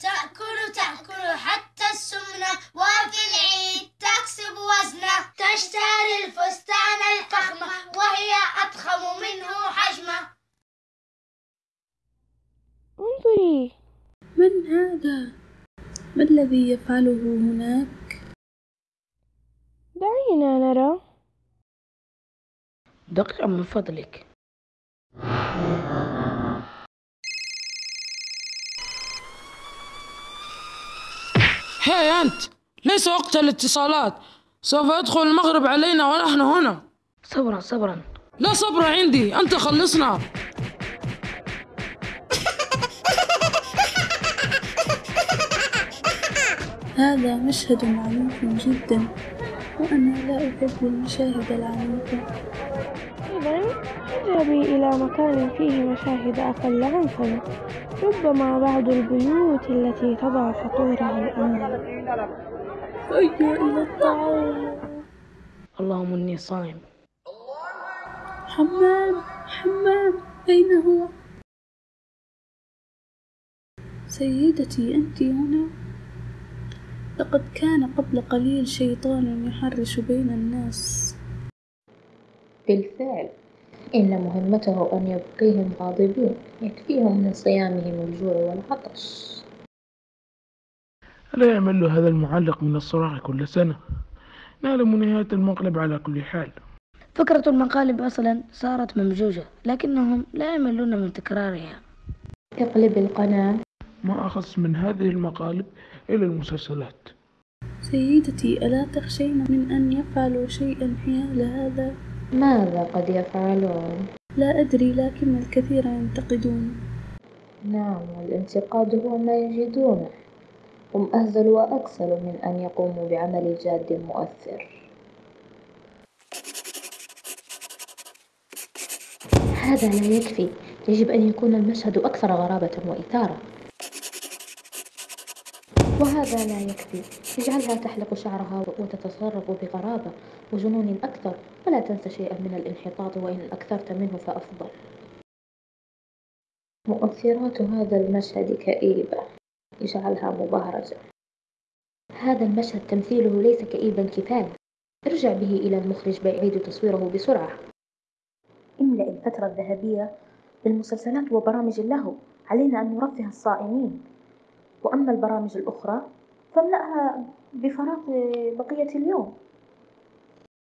تأكل تأكل حتى السمنة وفي العيد تكسب وزنة. تشتري الفستان الفخمة وهي أضخم منه حجمة. انظري. من هذا؟ ما الذي يفعله هناك؟ دعينا نرى. دقيقة من فضلك. هاي أنت. ليس وقت الاتصالات. سوف يدخل المغرب علينا ونحن هنا. صبرا صبرا. لا صبر عندي. أنت خلصنا. هذا مشهد عنيف جدا وأنا لا أحب المشاهد العنيفة إذا أذهبي إلى مكان فيه مشاهد أقل عنفا. ربما بعض البيوت التي تضع فطورها الأمن هيا إلى الطعام اللهم إني صائم. حمام حمام أين هو؟ سيدتي أنت هنا؟ لقد كان قبل قليل شيطان يحرش بين الناس. بالفعل. إن مهمته أن يبقيهم غاضبين يكفيهم من صيامهم الجوع والعطش. ألا يعمل له هذا المعلق من الصراع كل سنة. نعلم نهاية المقلب على كل حال. فكرة المقالب أصلا صارت ممجوجة لكنهم لا يملون من تكرارها. اقلب القناة. ما أخص من هذه المقالب إلى المسلسلات. سيدتي ألا تخشين من أن يفعلوا شيئا حيال هذا؟ ماذا قد يفعلون؟ لا أدري لكن الكثير ينتقدون. نعم والانتقاد هو ما يجدونه. هم أهزل وأكسل من أن يقوموا بعمل جاد مؤثر. هذا لا يكفي. يجب أن يكون المشهد أكثر غرابة وإثارة. وهذا لا يكفي. اجعلها تحلق شعرها وتتصرف بغرابة وجنون أكثر ولا تنس شيئا من الانحطاط وإن أكثرت منه فأفضل. مؤثرات هذا المشهد كئيبة. اجعلها مبهرجة. هذا المشهد تمثيله ليس كئيبا كفاية. ارجع به إلى المخرج بيعيد تصويره بسرعة. املأ الفترة الذهبية بالمسلسلات وبرامج اللهو علينا أن نرفه الصائمين. وأما البرامج الأخرى فاملأها بفراغ بقية اليوم.